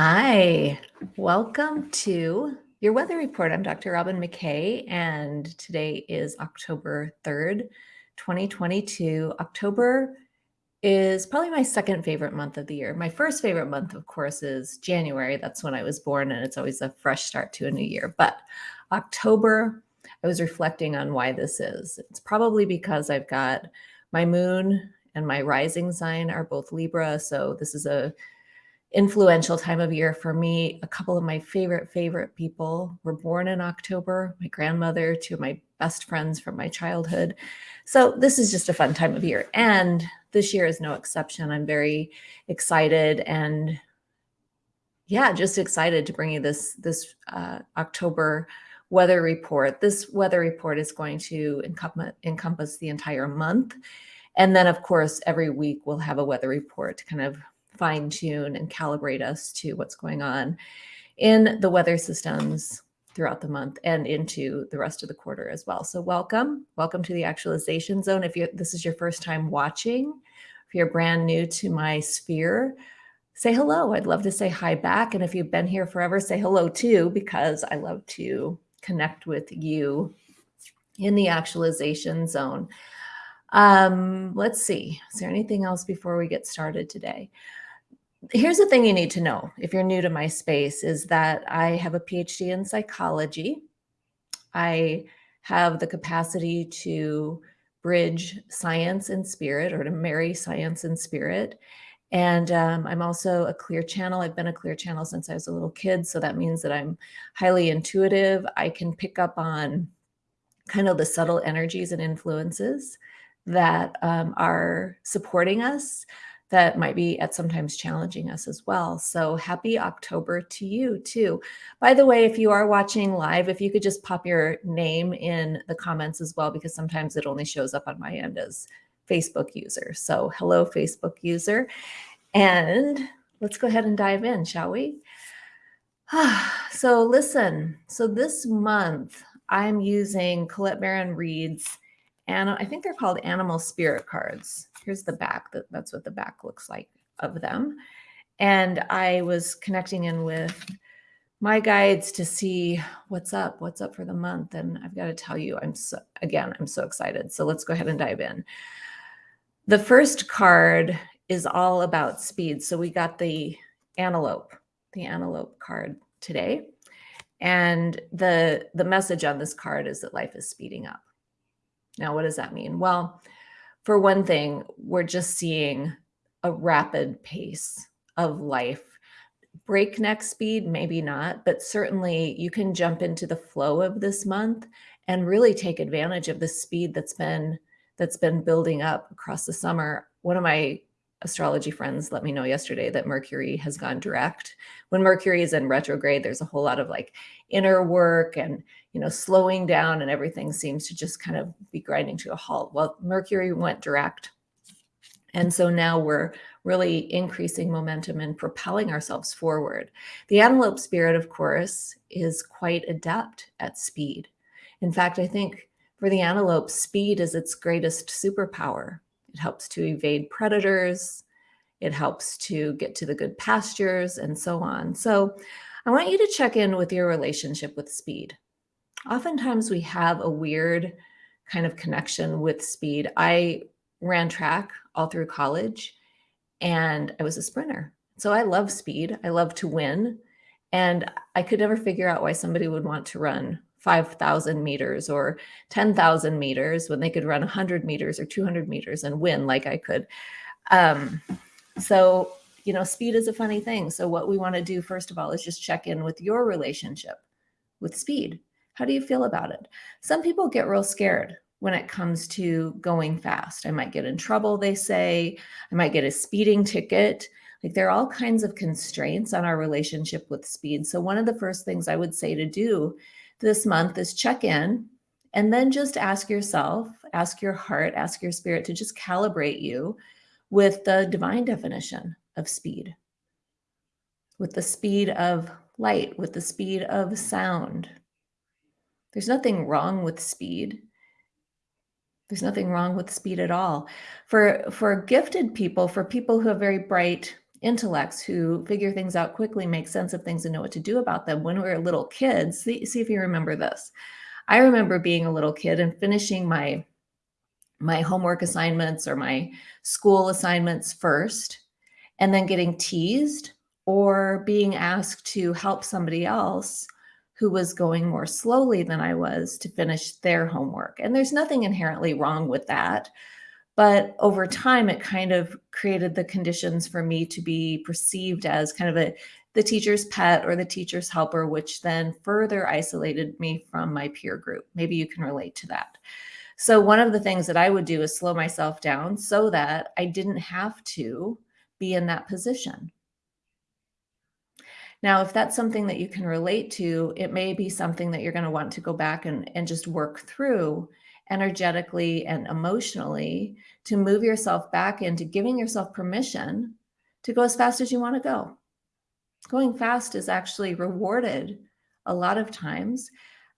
Hi, welcome to your weather report. I'm Dr. Robin McKay, and today is October 3rd, 2022. October is probably my second favorite month of the year. My first favorite month, of course, is January. That's when I was born, and it's always a fresh start to a new year. But October, I was reflecting on why this is. It's probably because I've got my moon and my rising sign are both Libra. So this is a influential time of year for me. A couple of my favorite, favorite people were born in October. My grandmother, two of my best friends from my childhood. So this is just a fun time of year. And this year is no exception. I'm very excited and yeah, just excited to bring you this, this uh, October weather report. This weather report is going to encompass, encompass the entire month. And then, of course, every week we'll have a weather report to kind of fine tune and calibrate us to what's going on in the weather systems throughout the month and into the rest of the quarter as well. So welcome, welcome to the actualization zone. If you this is your first time watching, if you're brand new to my sphere, say hello. I'd love to say hi back. And if you've been here forever, say hello too, because I love to connect with you in the actualization zone. Um, let's see, is there anything else before we get started today? Here's the thing you need to know if you're new to my space is that I have a PhD in psychology. I have the capacity to bridge science and spirit or to marry science and spirit. And um, I'm also a clear channel. I've been a clear channel since I was a little kid. So that means that I'm highly intuitive. I can pick up on kind of the subtle energies and influences that um, are supporting us that might be at sometimes challenging us as well. So happy October to you too. By the way, if you are watching live, if you could just pop your name in the comments as well, because sometimes it only shows up on my end as Facebook user. So hello, Facebook user. And let's go ahead and dive in, shall we? so listen, so this month I'm using Colette Baron Reid's and I think they're called animal spirit cards. Here's the back. That, that's what the back looks like of them. And I was connecting in with my guides to see what's up, what's up for the month. And I've got to tell you, I'm so, again, I'm so excited. So let's go ahead and dive in. The first card is all about speed. So we got the antelope, the antelope card today. And the, the message on this card is that life is speeding up. Now, what does that mean? Well, for one thing, we're just seeing a rapid pace of life. Breakneck speed, maybe not, but certainly you can jump into the flow of this month and really take advantage of the speed that's been that's been building up across the summer. One of my astrology friends let me know yesterday that Mercury has gone direct. When Mercury is in retrograde, there's a whole lot of like inner work and you know, slowing down and everything seems to just kind of be grinding to a halt. Well, Mercury went direct. And so now we're really increasing momentum and propelling ourselves forward. The antelope spirit, of course, is quite adept at speed. In fact, I think for the antelope, speed is its greatest superpower. It helps to evade predators. It helps to get to the good pastures and so on. So I want you to check in with your relationship with speed oftentimes we have a weird kind of connection with speed. I ran track all through college and I was a sprinter. So I love speed. I love to win. And I could never figure out why somebody would want to run 5,000 meters or 10,000 meters when they could run 100 meters or 200 meters and win like I could. Um, so, you know, speed is a funny thing. So what we want to do, first of all, is just check in with your relationship with speed. How do you feel about it? Some people get real scared when it comes to going fast. I might get in trouble, they say. I might get a speeding ticket. Like there are all kinds of constraints on our relationship with speed. So one of the first things I would say to do this month is check in and then just ask yourself, ask your heart, ask your spirit to just calibrate you with the divine definition of speed, with the speed of light, with the speed of sound, there's nothing wrong with speed. There's nothing wrong with speed at all. For for gifted people, for people who have very bright intellects who figure things out quickly, make sense of things, and know what to do about them. When we were little kids, see, see if you remember this. I remember being a little kid and finishing my my homework assignments or my school assignments first, and then getting teased or being asked to help somebody else who was going more slowly than I was to finish their homework. And there's nothing inherently wrong with that. But over time, it kind of created the conditions for me to be perceived as kind of a the teacher's pet or the teacher's helper, which then further isolated me from my peer group. Maybe you can relate to that. So one of the things that I would do is slow myself down so that I didn't have to be in that position. Now, if that's something that you can relate to, it may be something that you're going to want to go back and, and just work through energetically and emotionally to move yourself back into giving yourself permission to go as fast as you want to go. Going fast is actually rewarded a lot of times.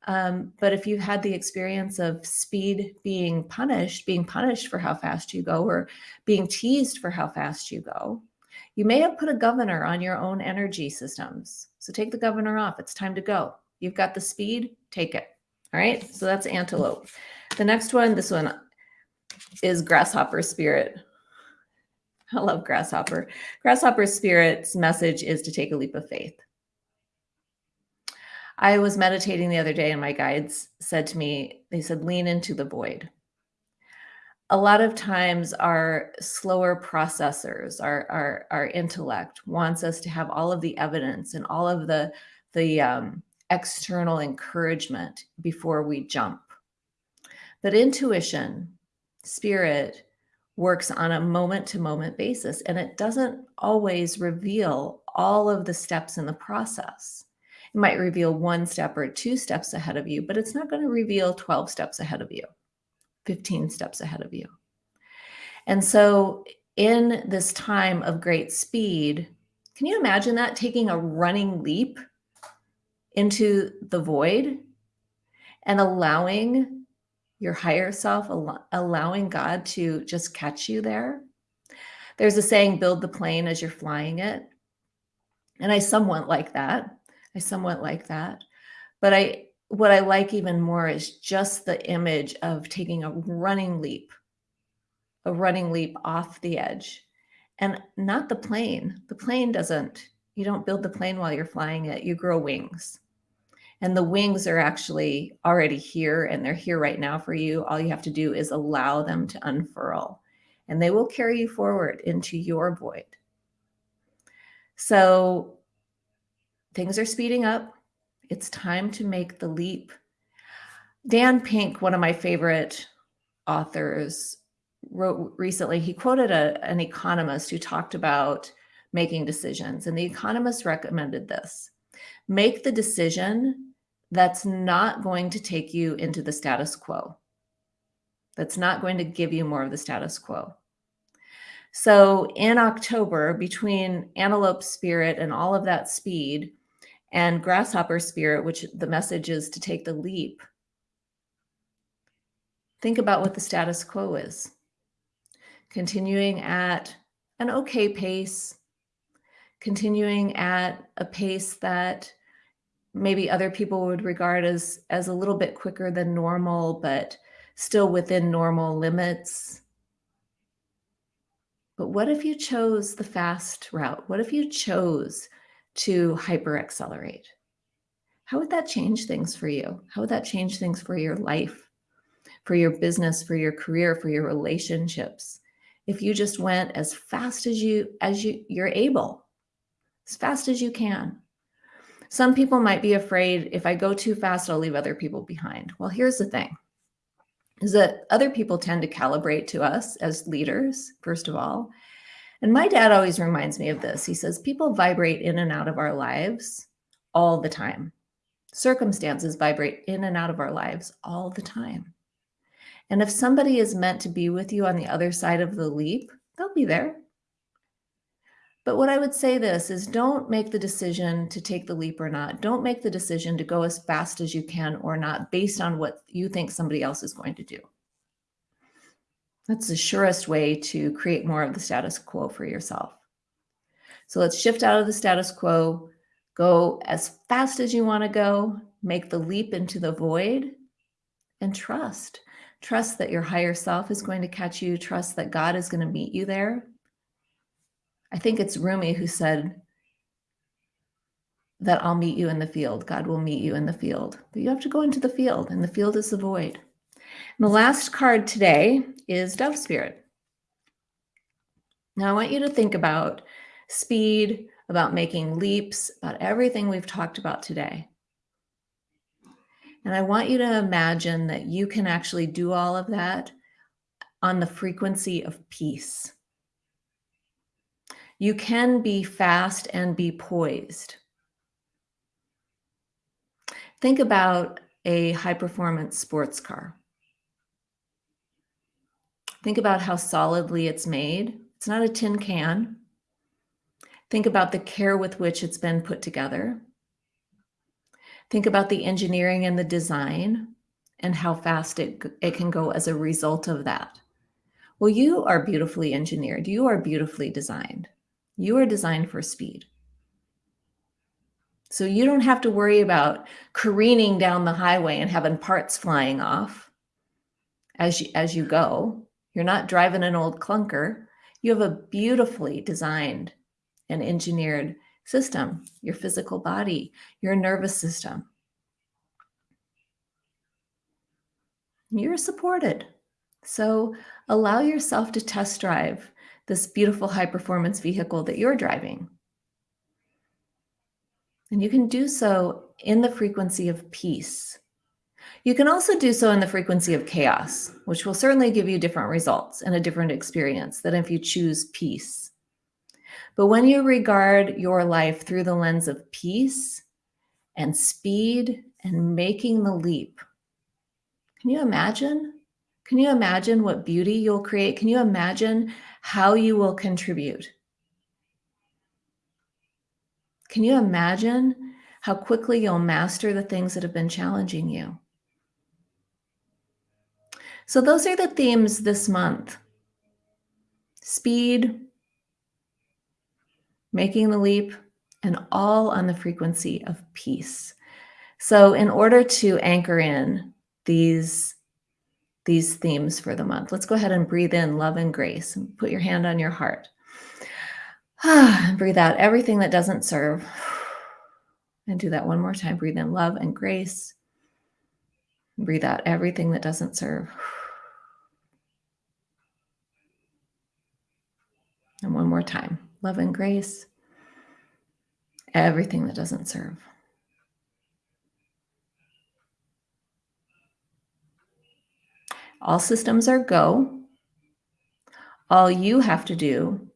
Um, but if you've had the experience of speed being punished, being punished for how fast you go, or being teased for how fast you go, you may have put a governor on your own energy systems. So take the governor off. It's time to go. You've got the speed, take it. All right. So that's antelope. The next one, this one is grasshopper spirit. I love grasshopper. Grasshopper spirit's message is to take a leap of faith. I was meditating the other day and my guides said to me, they said, lean into the void. A lot of times our slower processors, our, our, our intellect wants us to have all of the evidence and all of the, the um, external encouragement before we jump. But intuition, spirit, works on a moment to moment basis, and it doesn't always reveal all of the steps in the process. It might reveal one step or two steps ahead of you, but it's not going to reveal 12 steps ahead of you, 15 steps ahead of you. And so, in this time of great speed, can you imagine that taking a running leap into the void and allowing your higher self, allowing God to just catch you there. There's a saying, build the plane as you're flying it. And I somewhat like that. I somewhat like that. But I, what I like even more is just the image of taking a running leap, a running leap off the edge and not the plane. The plane doesn't, you don't build the plane while you're flying it, you grow wings. And the wings are actually already here and they're here right now for you. All you have to do is allow them to unfurl and they will carry you forward into your void. So things are speeding up. It's time to make the leap. Dan Pink, one of my favorite authors, wrote recently, he quoted a, an economist who talked about making decisions. And the economist recommended this make the decision that's not going to take you into the status quo. That's not going to give you more of the status quo. So in October, between antelope spirit and all of that speed and grasshopper spirit, which the message is to take the leap, think about what the status quo is. Continuing at an okay pace, continuing at a pace that maybe other people would regard as as a little bit quicker than normal, but still within normal limits. But what if you chose the fast route? What if you chose to hyper accelerate? How would that change things for you? How would that change things for your life, for your business, for your career, for your relationships? If you just went as fast as you as you you're able, as fast as you can. Some people might be afraid if I go too fast, I'll leave other people behind. Well, here's the thing is that other people tend to calibrate to us as leaders, first of all. And my dad always reminds me of this. He says, people vibrate in and out of our lives all the time. Circumstances vibrate in and out of our lives all the time. And if somebody is meant to be with you on the other side of the leap, they'll be there. But what I would say this is don't make the decision to take the leap or not. Don't make the decision to go as fast as you can or not based on what you think somebody else is going to do. That's the surest way to create more of the status quo for yourself. So let's shift out of the status quo, go as fast as you want to go, make the leap into the void, and trust. Trust that your higher self is going to catch you. Trust that God is going to meet you there. I think it's Rumi who said that I'll meet you in the field. God will meet you in the field. But you have to go into the field, and the field is the void. And the last card today is Dove Spirit. Now, I want you to think about speed, about making leaps, about everything we've talked about today. And I want you to imagine that you can actually do all of that on the frequency of peace. You can be fast and be poised. Think about a high performance sports car. Think about how solidly it's made. It's not a tin can. Think about the care with which it's been put together. Think about the engineering and the design and how fast it, it can go as a result of that. Well, you are beautifully engineered. You are beautifully designed. You are designed for speed. So you don't have to worry about careening down the highway and having parts flying off as you, as you go. You're not driving an old clunker. You have a beautifully designed and engineered system, your physical body, your nervous system. You're supported. So allow yourself to test drive this beautiful high performance vehicle that you're driving. And you can do so in the frequency of peace. You can also do so in the frequency of chaos, which will certainly give you different results and a different experience than if you choose peace. But when you regard your life through the lens of peace and speed and making the leap, can you imagine? Can you imagine what beauty you'll create? Can you imagine how you will contribute? Can you imagine how quickly you'll master the things that have been challenging you? So, those are the themes this month speed, making the leap, and all on the frequency of peace. So in order to anchor in these, these themes for the month, let's go ahead and breathe in love and grace and put your hand on your heart. breathe out everything that doesn't serve. And do that one more time. Breathe in love and grace. Breathe out everything that doesn't serve. And one more time love and grace, everything that doesn't serve. All systems are go. All you have to do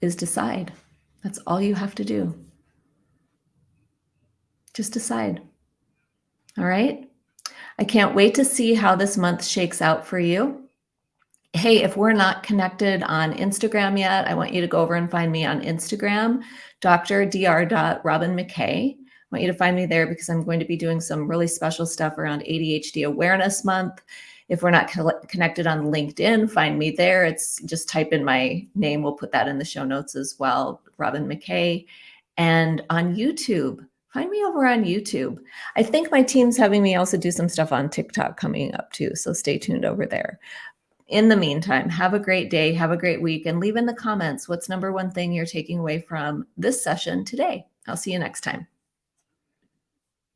is decide. That's all you have to do. Just decide. All right. I can't wait to see how this month shakes out for you hey, if we're not connected on Instagram yet, I want you to go over and find me on Instagram, Dr. Dr. Robin McKay. Want you to find me there because I'm going to be doing some really special stuff around ADHD Awareness Month. If we're not co connected on LinkedIn, find me there. It's just type in my name. We'll put that in the show notes as well, Robin McKay. And on YouTube, find me over on YouTube. I think my team's having me also do some stuff on TikTok coming up too. So stay tuned over there. In the meantime, have a great day, have a great week, and leave in the comments what's number one thing you're taking away from this session today. I'll see you next time.